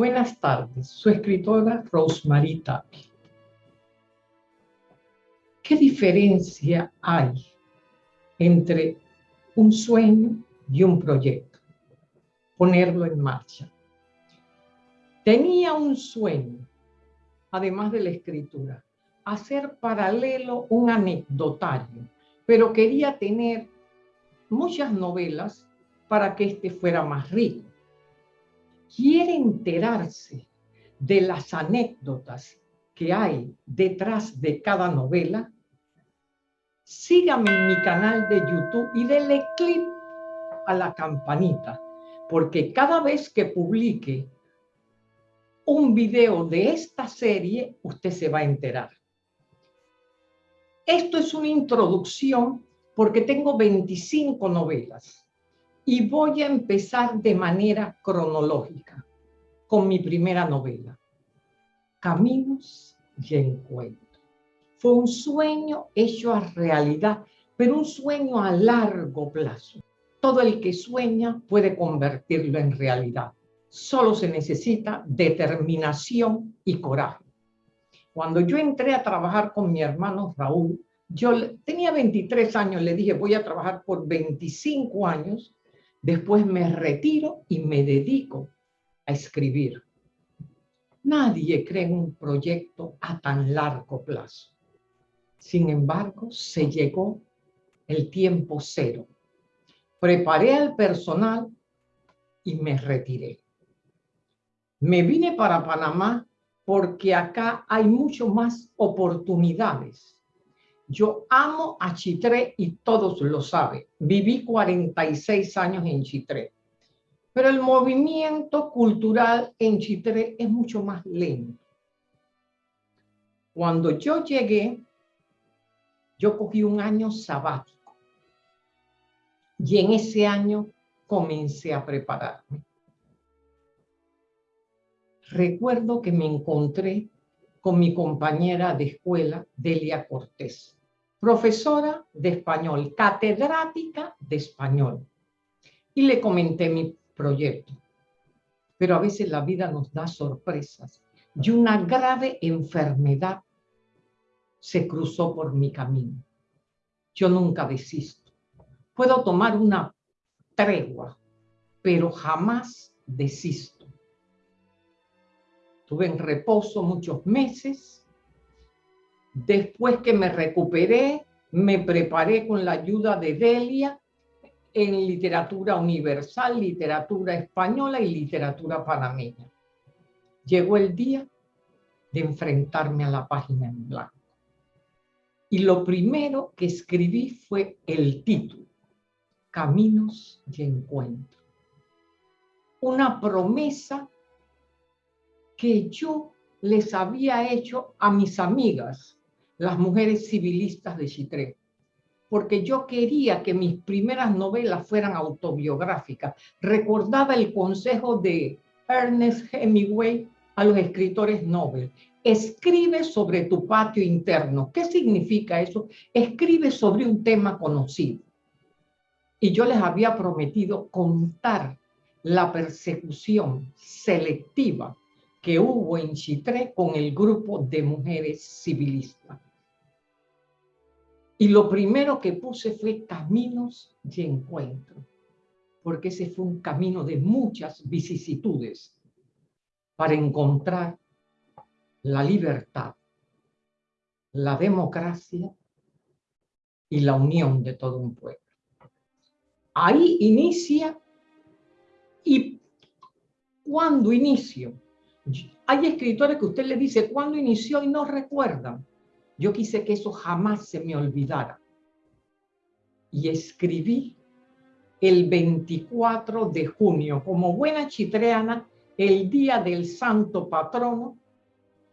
Buenas tardes, su escritora Rosemary Tapi. ¿Qué diferencia hay entre un sueño y un proyecto? Ponerlo en marcha. Tenía un sueño, además de la escritura, hacer paralelo un anecdotario, pero quería tener muchas novelas para que este fuera más rico quiere enterarse de las anécdotas que hay detrás de cada novela, sígame en mi canal de YouTube y denle clic a la campanita, porque cada vez que publique un video de esta serie, usted se va a enterar. Esto es una introducción porque tengo 25 novelas y voy a empezar de manera cronológica con mi primera novela, Caminos y Encuentro. Fue un sueño hecho a realidad, pero un sueño a largo plazo. Todo el que sueña puede convertirlo en realidad. Solo se necesita determinación y coraje. Cuando yo entré a trabajar con mi hermano Raúl, yo tenía 23 años, le dije, voy a trabajar por 25 años Después me retiro y me dedico a escribir. Nadie cree en un proyecto a tan largo plazo. Sin embargo, se llegó el tiempo cero. Preparé al personal y me retiré. Me vine para Panamá porque acá hay mucho más oportunidades yo amo a Chitré y todos lo saben. Viví 46 años en Chitré. Pero el movimiento cultural en Chitré es mucho más lento. Cuando yo llegué, yo cogí un año sabático. Y en ese año comencé a prepararme. Recuerdo que me encontré con mi compañera de escuela, Delia Cortés profesora de español, catedrática de español. Y le comenté mi proyecto. Pero a veces la vida nos da sorpresas. Y una grave enfermedad se cruzó por mi camino. Yo nunca desisto. Puedo tomar una tregua, pero jamás desisto. Tuve en reposo muchos meses Después que me recuperé, me preparé con la ayuda de Delia en literatura universal, literatura española y literatura panameña. Llegó el día de enfrentarme a la página en blanco. Y lo primero que escribí fue el título, Caminos de Encuentro. Una promesa que yo les había hecho a mis amigas las mujeres civilistas de Chitré, porque yo quería que mis primeras novelas fueran autobiográficas. Recordaba el consejo de Ernest Hemingway a los escritores Nobel. Escribe sobre tu patio interno. ¿Qué significa eso? Escribe sobre un tema conocido. Y yo les había prometido contar la persecución selectiva que hubo en Chitré con el grupo de mujeres civilistas. Y lo primero que puse fue caminos de encuentro, porque ese fue un camino de muchas vicisitudes para encontrar la libertad, la democracia y la unión de todo un pueblo. Ahí inicia y cuando inicio. Hay escritores que usted le dice cuándo inició y no recuerdan. Yo quise que eso jamás se me olvidara. Y escribí el 24 de junio, como buena chitreana, el día del santo patrono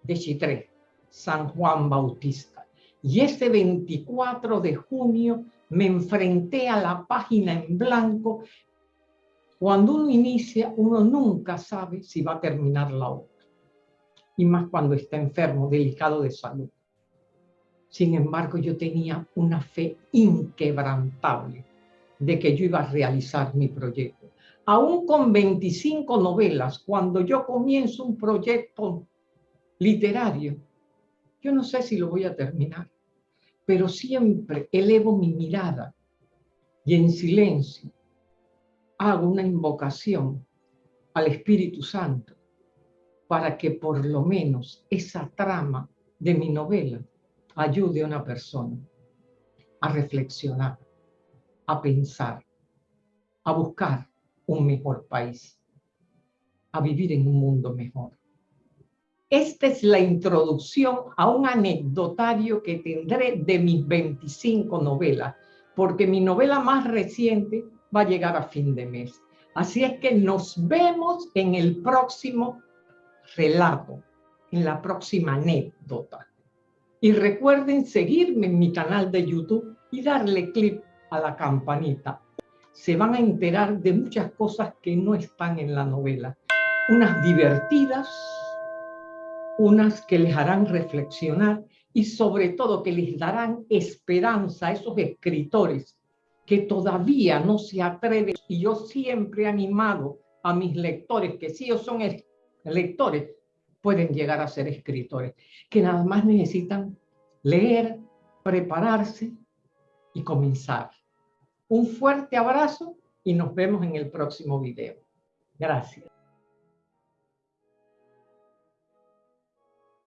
de Chitré, San Juan Bautista. Y ese 24 de junio me enfrenté a la página en blanco. Cuando uno inicia, uno nunca sabe si va a terminar la obra. Y más cuando está enfermo, delicado de salud. Sin embargo, yo tenía una fe inquebrantable de que yo iba a realizar mi proyecto. aún con 25 novelas, cuando yo comienzo un proyecto literario, yo no sé si lo voy a terminar, pero siempre elevo mi mirada y en silencio hago una invocación al Espíritu Santo para que por lo menos esa trama de mi novela ayude a una persona a reflexionar, a pensar, a buscar un mejor país, a vivir en un mundo mejor. Esta es la introducción a un anecdotario que tendré de mis 25 novelas, porque mi novela más reciente va a llegar a fin de mes. Así es que nos vemos en el próximo relato, en la próxima anécdota. Y recuerden seguirme en mi canal de YouTube y darle clic a la campanita. Se van a enterar de muchas cosas que no están en la novela. Unas divertidas, unas que les harán reflexionar y sobre todo que les darán esperanza a esos escritores que todavía no se atreven. Y yo siempre he animado a mis lectores, que si ellos son lectores, pueden llegar a ser escritores, que nada más necesitan leer, prepararse y comenzar. Un fuerte abrazo y nos vemos en el próximo video. Gracias.